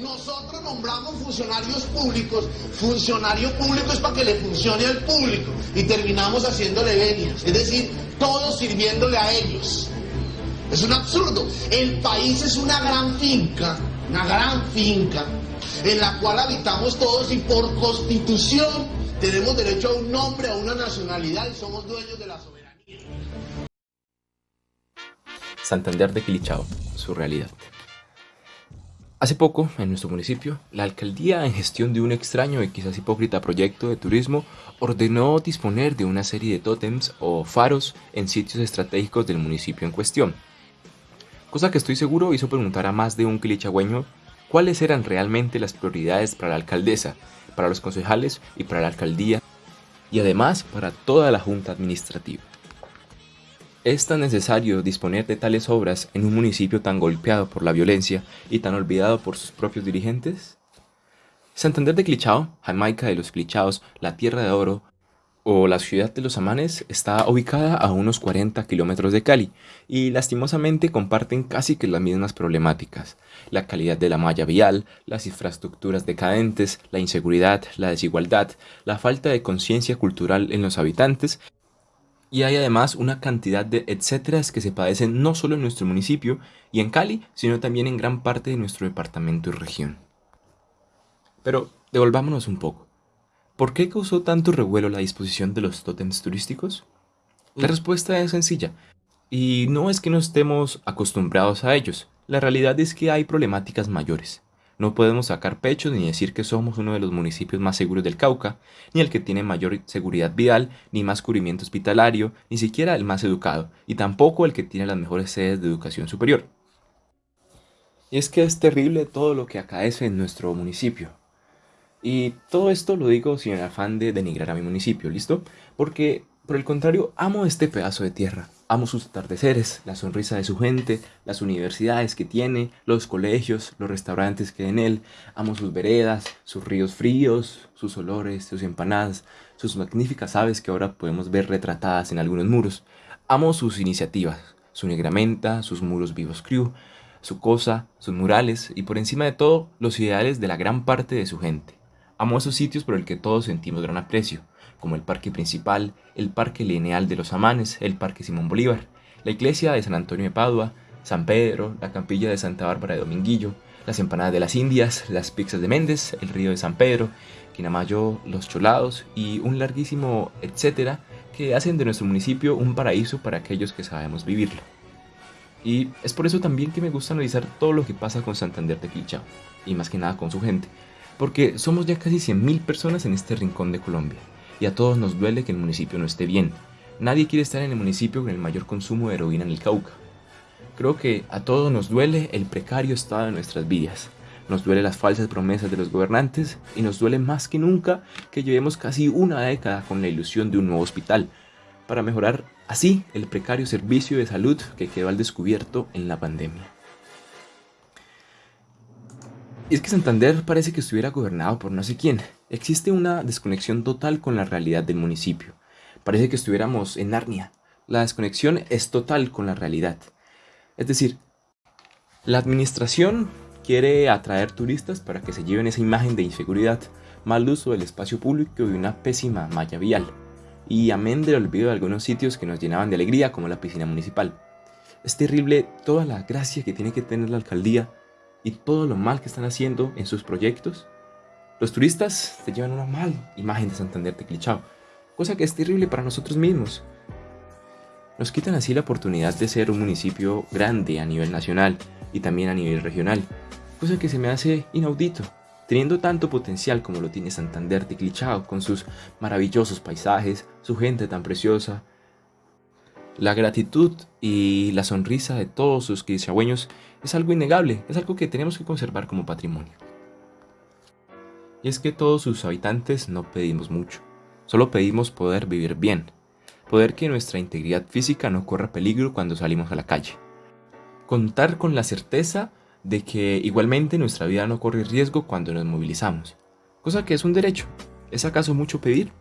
Nosotros nombramos funcionarios públicos, funcionario público es para que le funcione al público y terminamos haciéndole venias, es decir, todos sirviéndole a ellos. Es un absurdo. El país es una gran finca, una gran finca, en la cual habitamos todos y por constitución tenemos derecho a un nombre, a una nacionalidad y somos dueños de la soberanía. Santander de Quilichao, su realidad. Hace poco, en nuestro municipio, la alcaldía, en gestión de un extraño y quizás hipócrita proyecto de turismo, ordenó disponer de una serie de tótems o faros en sitios estratégicos del municipio en cuestión cosa que estoy seguro hizo preguntar a más de un quilichagüeño cuáles eran realmente las prioridades para la alcaldesa, para los concejales y para la alcaldía, y además para toda la junta administrativa. ¿Es tan necesario disponer de tales obras en un municipio tan golpeado por la violencia y tan olvidado por sus propios dirigentes? Santander de Clichao, Jamaica de los Clichaos, la Tierra de Oro, o la ciudad de los Amanes está ubicada a unos 40 kilómetros de Cali y lastimosamente comparten casi que las mismas problemáticas. La calidad de la malla vial, las infraestructuras decadentes, la inseguridad, la desigualdad, la falta de conciencia cultural en los habitantes y hay además una cantidad de etcéteras que se padecen no solo en nuestro municipio y en Cali, sino también en gran parte de nuestro departamento y región. Pero devolvámonos un poco. ¿Por qué causó tanto revuelo la disposición de los tótems turísticos? La mm. respuesta es sencilla, y no es que no estemos acostumbrados a ellos, la realidad es que hay problemáticas mayores. No podemos sacar pecho ni decir que somos uno de los municipios más seguros del Cauca, ni el que tiene mayor seguridad vial, ni más cubrimiento hospitalario, ni siquiera el más educado, y tampoco el que tiene las mejores sedes de educación superior. Y es que es terrible todo lo que acaece en nuestro municipio. Y todo esto lo digo sin el afán de denigrar a mi municipio, ¿listo? Porque, por el contrario, amo este pedazo de tierra. Amo sus atardeceres, la sonrisa de su gente, las universidades que tiene, los colegios, los restaurantes que hay en él. Amo sus veredas, sus ríos fríos, sus olores, sus empanadas, sus magníficas aves que ahora podemos ver retratadas en algunos muros. Amo sus iniciativas, su negramenta, sus muros vivos crew, su cosa, sus murales y por encima de todo, los ideales de la gran parte de su gente. Amo esos sitios por el que todos sentimos gran aprecio, como el parque principal, el parque lineal de los Amanes, el parque Simón Bolívar, la iglesia de San Antonio de Padua, San Pedro, la campilla de Santa Bárbara de Dominguillo, las empanadas de las Indias, las pizzas de Méndez, el río de San Pedro, Quinamayo, los Cholados y un larguísimo etcétera que hacen de nuestro municipio un paraíso para aquellos que sabemos vivirlo. Y es por eso también que me gusta analizar todo lo que pasa con Santander de Quilchao, y más que nada con su gente, porque somos ya casi 100.000 personas en este rincón de Colombia, y a todos nos duele que el municipio no esté bien. Nadie quiere estar en el municipio con el mayor consumo de heroína en el Cauca. Creo que a todos nos duele el precario estado de nuestras vidas. Nos duele las falsas promesas de los gobernantes y nos duele más que nunca que llevemos casi una década con la ilusión de un nuevo hospital, para mejorar así el precario servicio de salud que quedó al descubierto en la pandemia. Es que Santander parece que estuviera gobernado por no sé quién. Existe una desconexión total con la realidad del municipio. Parece que estuviéramos en Narnia. La desconexión es total con la realidad. Es decir, la administración quiere atraer turistas para que se lleven esa imagen de inseguridad, mal uso del espacio público y una pésima malla vial. Y amén del olvido de algunos sitios que nos llenaban de alegría como la piscina municipal. Es terrible toda la gracia que tiene que tener la alcaldía y todo lo mal que están haciendo en sus proyectos, los turistas se llevan una mala imagen de Santander de Clichao, cosa que es terrible para nosotros mismos. Nos quitan así la oportunidad de ser un municipio grande a nivel nacional y también a nivel regional, cosa que se me hace inaudito, teniendo tanto potencial como lo tiene Santander de Clichao, con sus maravillosos paisajes, su gente tan preciosa. La gratitud y la sonrisa de todos sus quilichagüeños es algo innegable, es algo que tenemos que conservar como patrimonio. Y es que todos sus habitantes no pedimos mucho, solo pedimos poder vivir bien, poder que nuestra integridad física no corra peligro cuando salimos a la calle, contar con la certeza de que igualmente nuestra vida no corre riesgo cuando nos movilizamos, cosa que es un derecho, ¿es acaso mucho pedir?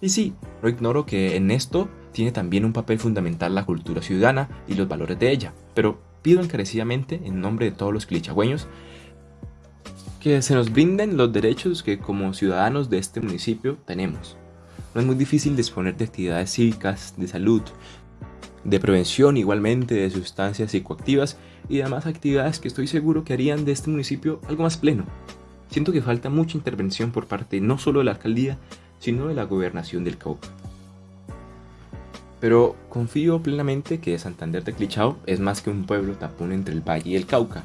Y sí, no ignoro que en esto tiene también un papel fundamental la cultura ciudadana y los valores de ella, pero pido encarecidamente, en nombre de todos los clichagüeños, que se nos brinden los derechos que como ciudadanos de este municipio tenemos. No es muy difícil disponer de actividades cívicas, de salud, de prevención igualmente de sustancias psicoactivas y demás actividades que estoy seguro que harían de este municipio algo más pleno. Siento que falta mucha intervención por parte no solo de la alcaldía, sino de la gobernación del Cauca. Pero confío plenamente que Santander de Clichao es más que un pueblo tapón entre el Valle y el Cauca.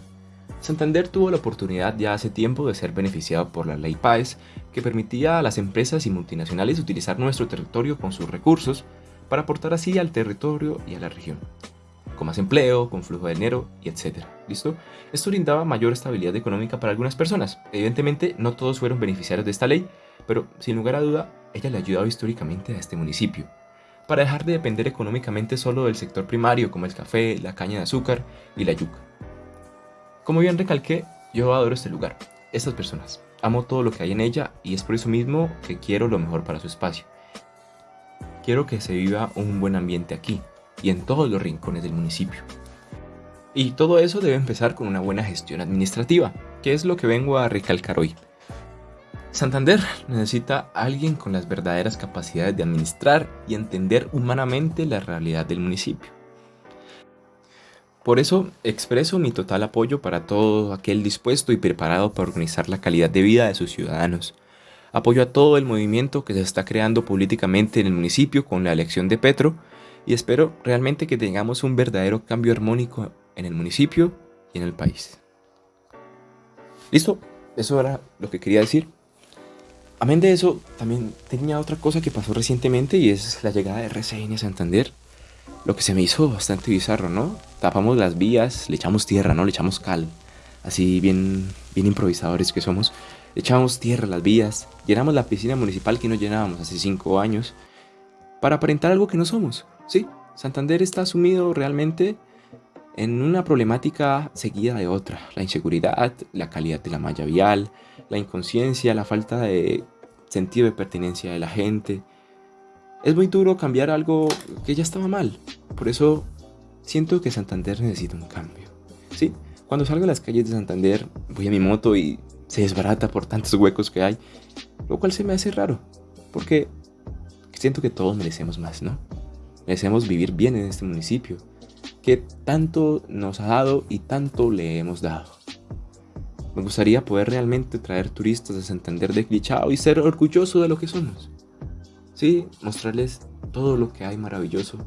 Santander tuvo la oportunidad ya hace tiempo de ser beneficiado por la ley PAES, que permitía a las empresas y multinacionales utilizar nuestro territorio con sus recursos para aportar así al territorio y a la región, con más empleo, con flujo de dinero y etc. ¿Listo? Esto brindaba mayor estabilidad económica para algunas personas. Evidentemente no todos fueron beneficiarios de esta ley, pero sin lugar a duda, ella le ha ayudado históricamente a este municipio, para dejar de depender económicamente solo del sector primario como el café, la caña de azúcar y la yuca. Como bien recalqué, yo adoro este lugar, estas personas. Amo todo lo que hay en ella y es por eso mismo que quiero lo mejor para su espacio. Quiero que se viva un buen ambiente aquí y en todos los rincones del municipio. Y todo eso debe empezar con una buena gestión administrativa, que es lo que vengo a recalcar hoy. Santander necesita alguien con las verdaderas capacidades de administrar y entender humanamente la realidad del municipio. Por eso expreso mi total apoyo para todo aquel dispuesto y preparado para organizar la calidad de vida de sus ciudadanos. Apoyo a todo el movimiento que se está creando políticamente en el municipio con la elección de Petro y espero realmente que tengamos un verdadero cambio armónico en el municipio y en el país. ¿Listo? Eso era lo que quería decir. Amén de eso, también tenía otra cosa que pasó recientemente y es la llegada de RCN a Santander. Lo que se me hizo bastante bizarro, ¿no? Tapamos las vías, le echamos tierra, ¿no? Le echamos cal. Así bien, bien improvisadores que somos. Le echamos tierra a las vías, llenamos la piscina municipal que no llenábamos hace cinco años para aparentar algo que no somos. Sí, Santander está sumido realmente en una problemática seguida de otra. La inseguridad, la calidad de la malla vial, la inconsciencia, la falta de sentido de pertenencia de la gente. Es muy duro cambiar algo que ya estaba mal. Por eso siento que Santander necesita un cambio. Sí, cuando salgo a las calles de Santander, voy a mi moto y se desbarata por tantos huecos que hay, lo cual se me hace raro, porque siento que todos merecemos más, ¿no? Merecemos vivir bien en este municipio, que tanto nos ha dado y tanto le hemos dado. Me gustaría poder realmente traer turistas a Santander de Clichao y ser orgulloso de lo que somos. Sí, mostrarles todo lo que hay maravilloso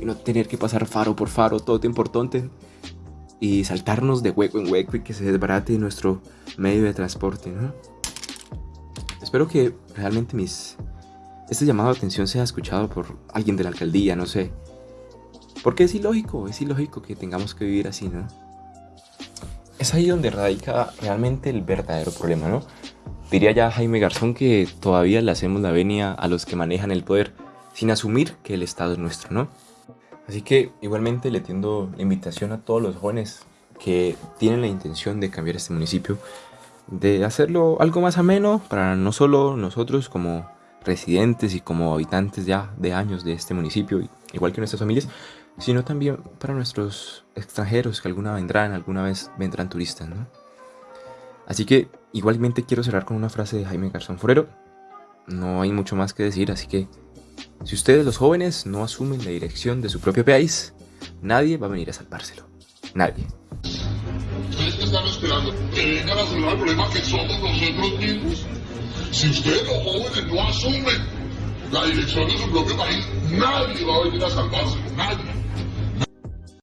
y no tener que pasar faro por faro, todo importante y saltarnos de hueco en hueco y que se desbarate nuestro medio de transporte, ¿no? Espero que realmente mis este llamado de atención sea escuchado por alguien de la alcaldía, no sé. Porque es ilógico, es ilógico que tengamos que vivir así, ¿no? Es ahí donde radica realmente el verdadero problema, ¿no? Diría ya Jaime Garzón que todavía le hacemos la venia a los que manejan el poder sin asumir que el Estado es nuestro, ¿no? Así que igualmente le tiendo la invitación a todos los jóvenes que tienen la intención de cambiar este municipio, de hacerlo algo más ameno para no solo nosotros como residentes y como habitantes ya de años de este municipio, igual que nuestras familias, sino también para nuestros extranjeros que alguna vendrán, alguna vez vendrán turistas, ¿no? Así que igualmente quiero cerrar con una frase de Jaime Garzón Forero. No hay mucho más que decir, así que si ustedes los jóvenes no asumen la dirección de su propio país, nadie va a venir a salvárselo. Nadie. ¿Ustedes qué están esperando? ¿Que vengan a solucionar el problema que somos nosotros mismos? Si ustedes los jóvenes no asumen la dirección de su propio país, nadie va a venir a salvárselo, nadie.